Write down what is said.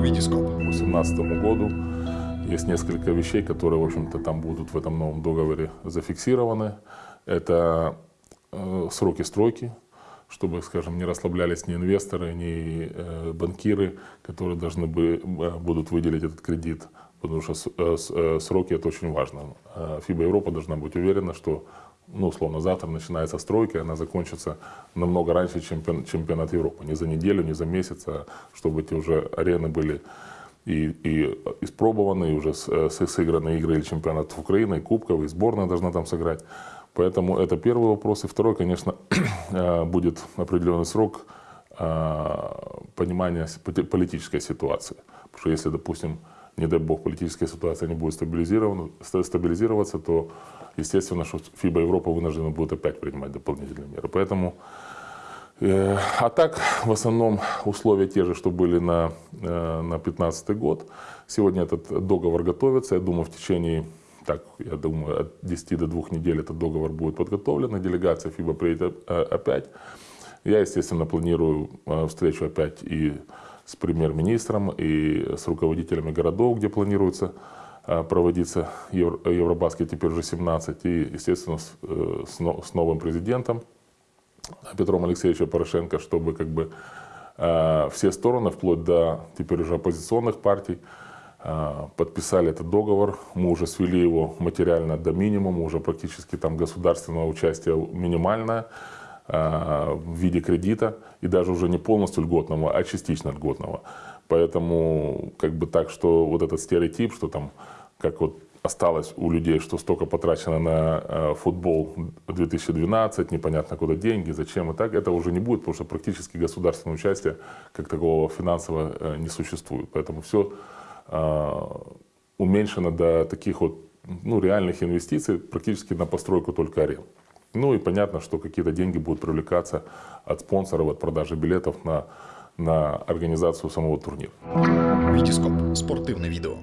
Витископ. К 2018 году есть несколько вещей, которые, в общем-то, там будут в этом новом договоре зафиксированы. Это э, сроки стройки, чтобы, скажем, не расслаблялись ни инвесторы, ни э, банкиры, которые должны бы, э, будут выделить этот кредит, потому что э, э, сроки это очень важно. Э, ФИБА Европа должна быть уверена, что ну, условно, завтра начинается стройка, она закончится намного раньше, чем чемпион, чемпионат Европы. Не за неделю, не за месяц, а чтобы эти уже арены были и, и испробованы, и уже сыграны игры или чемпионат Украины, и кубковый, и сборная должна там сыграть. Поэтому это первый вопрос. И второй, конечно, будет определенный срок понимания политической ситуации. Потому что если, допустим, не дай бог, политическая ситуация не будет стабилизироваться, то, естественно, что ФИБА Европа вынуждена будет опять принимать дополнительные меры. Поэтому, э, а так, в основном, условия те же, что были на 2015 э, год. Сегодня этот договор готовится. Я думаю, в течение так, я думаю, от 10 до 2 недель этот договор будет подготовлен, делегация ФИБА приедет э, опять. Я, естественно, планирую встречу опять и с премьер-министром и с руководителями городов, где планируется а, проводиться Евро, Евробаскет, теперь уже 17, и, естественно, с, э, с новым президентом Петром Алексеевичем Порошенко, чтобы как бы а, все стороны, вплоть до теперь уже оппозиционных партий, а, подписали этот договор. Мы уже свели его материально до минимума, уже практически там государственного участия минимальное. Э, в виде кредита, и даже уже не полностью льготного, а частично льготного. Поэтому как бы так, что вот этот стереотип, что там, как вот осталось у людей, что столько потрачено на э, футбол 2012, непонятно куда деньги, зачем и так, это уже не будет, потому что практически государственное участие как такового финансового э, не существует. Поэтому все уменьшено до таких вот ну, реальных инвестиций практически на постройку только арен. Ну и понятно, что какие-то деньги будут привлекаться от спонсоров, от продажи билетов на, на организацию самого турнира. Витископ. Спортивное видео.